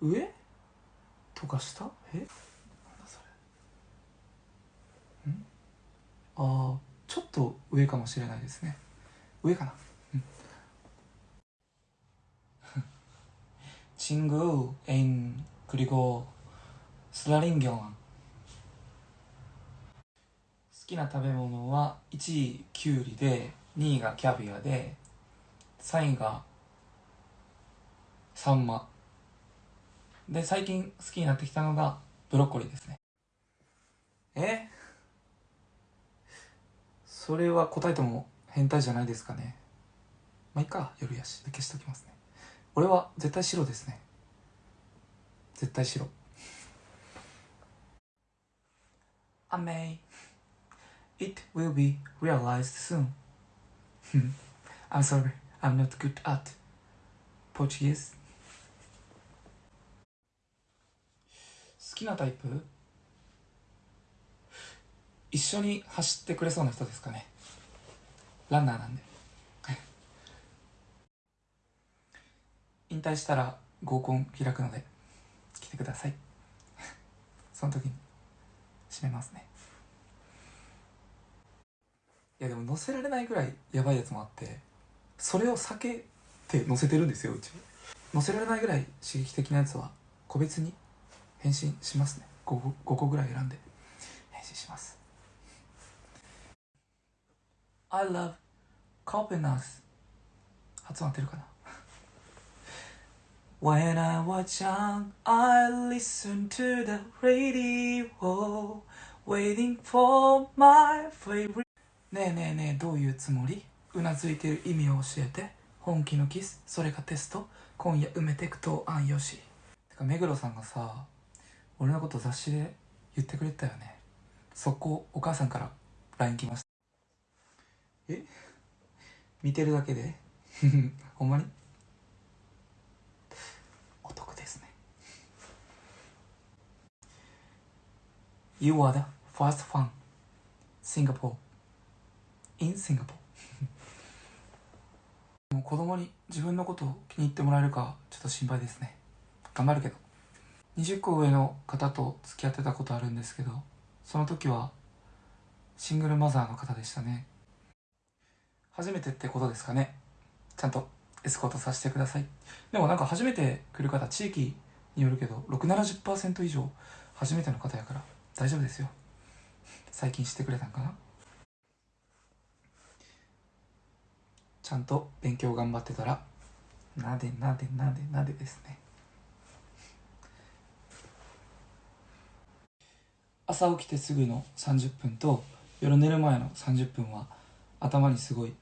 上とか下えなんだそれんああちょっと上かもしれないですね上かなうん 친구 애인 그리고 슬라링경 好きな食べ物は1位きゅうりで2位がキャビアで3位がサンマ で最近好きになってきたのがブロッコリーですね。え？それは答えても変態じゃないですかね。まあいいか。夜やし消しときますね。俺は絶対白ですね。絶対白。雨 It will be realized soon. I'm sorry. I'm not good at Portuguese きなタイプ？一緒に走ってくれそうな人ですかね？ランナーなんで。引退したら合コン開くので来てください。その時に締めますね。いやでも載せられないぐらいやばいやつもあってそれを避けて載せてるんですようち。載せられないぐらい刺激的なやつは個別に返信しますね 5, 5個ぐらい選んで返信します I love Copenhagen 発音合ってるかな？When I was young, I listened to the radio, waiting for my favorite. ねえねえねえ、どういうつもり？うなずいてる意味を教えて。本気のキス、それがテスト？今夜埋めてくと安よし。てか、目黒さんがさ、俺のこと雑誌で言ってくれたよね。速攻、お母さんから LINE 来ました。え？見てるだけで？ほんまに？お得ですね。You are the first fan. Singapore. In Singapore. もう子供に自分のことを気に入ってもらえるかちょっと心配ですね。頑張るけど。20個上の方と付き合ってたことあるんですけどその時はシングルマザーの方でしたね。初めてってことですかね。ちゃんとエスコートさせてください。でもなんか初めて来る方地域によるけど670%以上初めての方やから大丈夫ですよ。最近してくれたんかな。ちゃんと勉強頑張ってたらなでなでなでなでですね。朝起きてすぐの30分と夜寝る前の30分は頭にすごい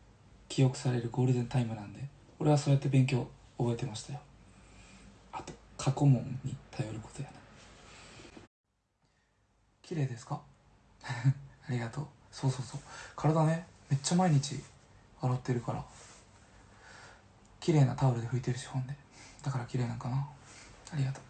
記憶されるゴールデンタイムなんで俺はそうやって勉強覚えてましたよ。あと過去問に頼ることやな。綺麗ですか？ありがとう。そうそうそう。体ねめっちゃ毎日洗ってるから綺麗なタオルで拭いてるしほんで。だから綺麗なんかな。ありがとう。